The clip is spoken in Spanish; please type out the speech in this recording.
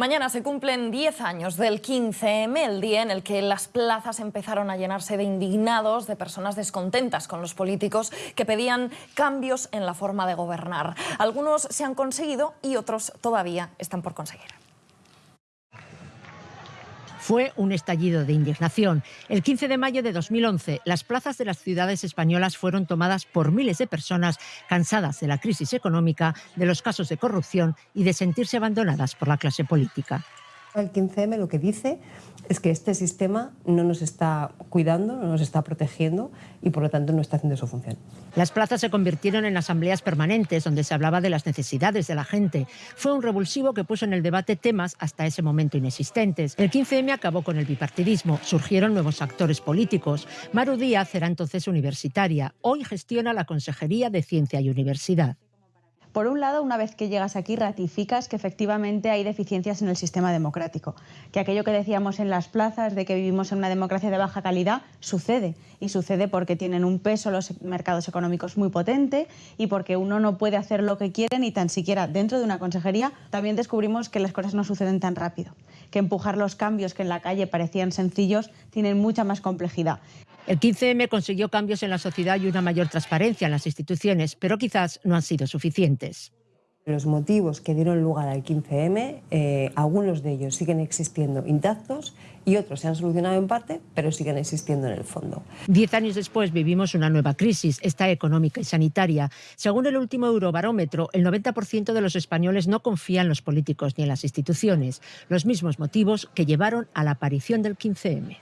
Mañana se cumplen 10 años del 15M, el día en el que las plazas empezaron a llenarse de indignados, de personas descontentas con los políticos que pedían cambios en la forma de gobernar. Algunos se han conseguido y otros todavía están por conseguir. Fue un estallido de indignación. El 15 de mayo de 2011, las plazas de las ciudades españolas fueron tomadas por miles de personas cansadas de la crisis económica, de los casos de corrupción y de sentirse abandonadas por la clase política. El 15M lo que dice es que este sistema no nos está cuidando, no nos está protegiendo y por lo tanto no está haciendo su función. Las plazas se convirtieron en asambleas permanentes donde se hablaba de las necesidades de la gente. Fue un revulsivo que puso en el debate temas hasta ese momento inexistentes. El 15M acabó con el bipartidismo, surgieron nuevos actores políticos. Maru Díaz era entonces universitaria, hoy gestiona la Consejería de Ciencia y Universidad. Por un lado, una vez que llegas aquí, ratificas que efectivamente hay deficiencias en el sistema democrático, que aquello que decíamos en las plazas de que vivimos en una democracia de baja calidad sucede, y sucede porque tienen un peso los mercados económicos muy potente y porque uno no puede hacer lo que quiere ni tan siquiera dentro de una consejería. También descubrimos que las cosas no suceden tan rápido, que empujar los cambios que en la calle parecían sencillos tienen mucha más complejidad. El 15M consiguió cambios en la sociedad y una mayor transparencia en las instituciones, pero quizás no han sido suficientes. Los motivos que dieron lugar al 15M, eh, algunos de ellos siguen existiendo intactos y otros se han solucionado en parte, pero siguen existiendo en el fondo. Diez años después vivimos una nueva crisis, esta económica y sanitaria. Según el último Eurobarómetro, el 90% de los españoles no confían en los políticos ni en las instituciones, los mismos motivos que llevaron a la aparición del 15M.